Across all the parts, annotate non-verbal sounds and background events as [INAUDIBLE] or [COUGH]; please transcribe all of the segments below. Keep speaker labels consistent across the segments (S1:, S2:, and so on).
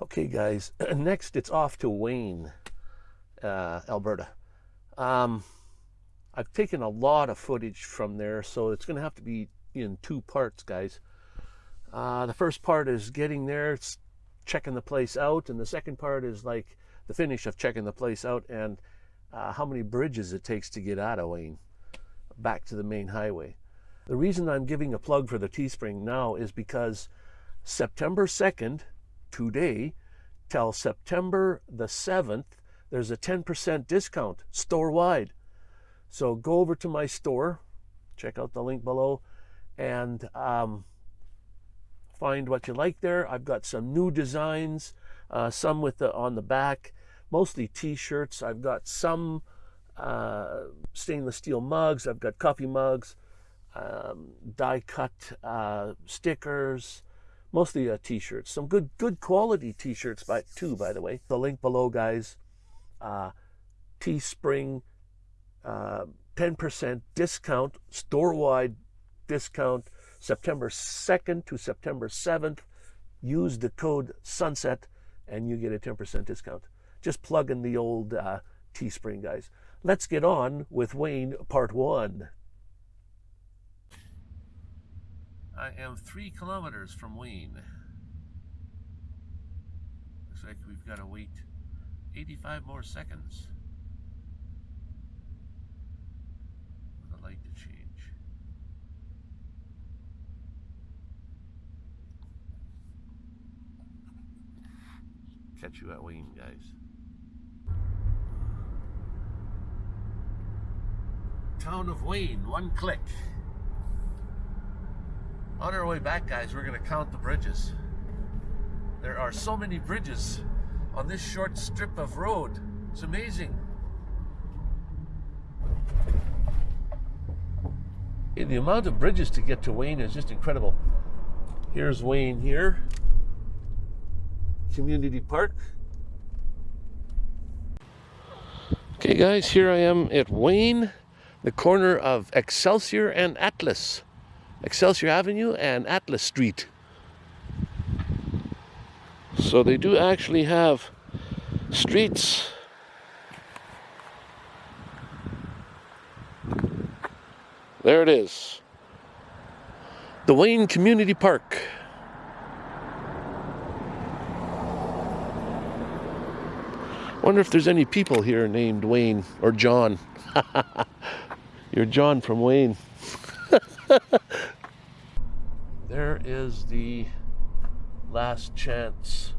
S1: Okay, guys. [CLEARS THROAT] Next, it's off to Wayne, uh, Alberta. Um, I've taken a lot of footage from there, so it's going to have to be in two parts, guys. Uh, the first part is getting there, checking the place out, and the second part is like the finish of checking the place out and uh, how many bridges it takes to get out of Wayne back to the main highway. The reason I'm giving a plug for the Teespring now is because September 2nd, today, till September the 7th, there's a 10% discount store wide. So go over to my store, check out the link below, and um, find what you like there. I've got some new designs, uh, some with the on the back, mostly t-shirts. I've got some uh, stainless steel mugs. I've got coffee mugs, um, die cut uh, stickers, mostly uh, t-shirts. Some good good quality t-shirts by too, by the way. The link below, guys. Uh, Teespring, 10% uh, discount, store-wide discount, September 2nd to September 7th. Use the code SUNSET and you get a 10% discount. Just plug in the old uh, Teespring, guys. Let's get on with Wayne Part 1. I am three kilometers from Wayne. Looks like we've got to wait 85 more seconds. For the light to change. Catch you at Wayne, guys. Town of Wayne, one click. On our way back, guys, we're going to count the bridges. There are so many bridges on this short strip of road. It's amazing. The amount of bridges to get to Wayne is just incredible. Here's Wayne here. Community Park. Okay guys, here I am at Wayne, the corner of Excelsior and Atlas. Excelsior Avenue and Atlas Street. So they do actually have streets There it is. The Wayne Community Park. Wonder if there's any people here named Wayne or John. [LAUGHS] You're John from Wayne. [LAUGHS] there is the last chance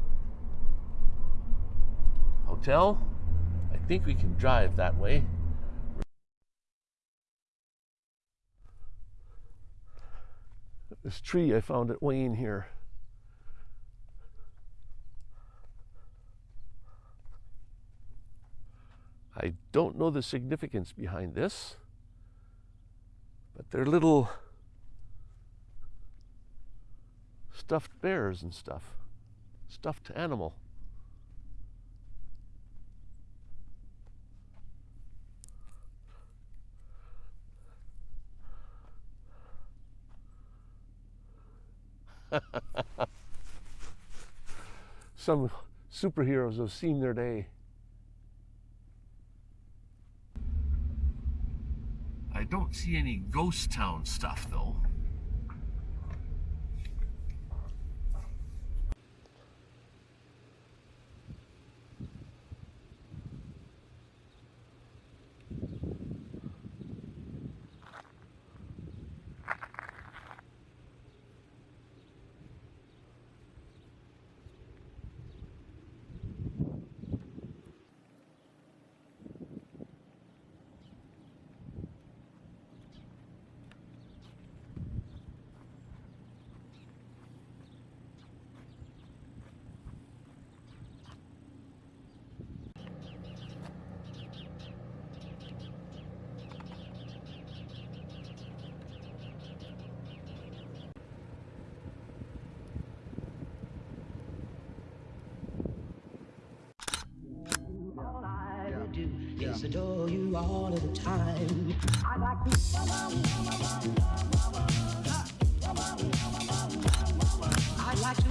S1: hotel. I think we can drive that way. This tree I found at Wayne here. I don't know the significance behind this, but they're little stuffed bears and stuff, stuffed animal. [LAUGHS] Some superheroes have seen their day. I don't see any ghost town stuff though.
S2: just adore you all of the time. I like to. I like to.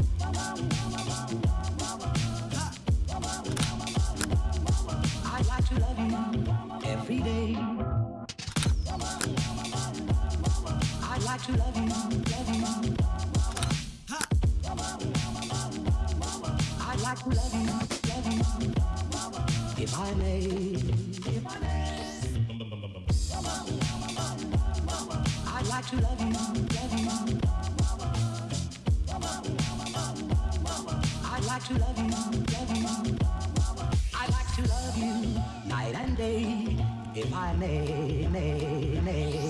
S2: I like to love you every day. I like to love you. If I may, may, may.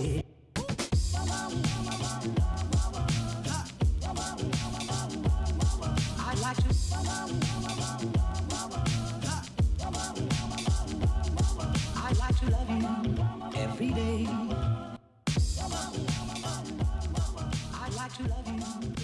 S2: To love you.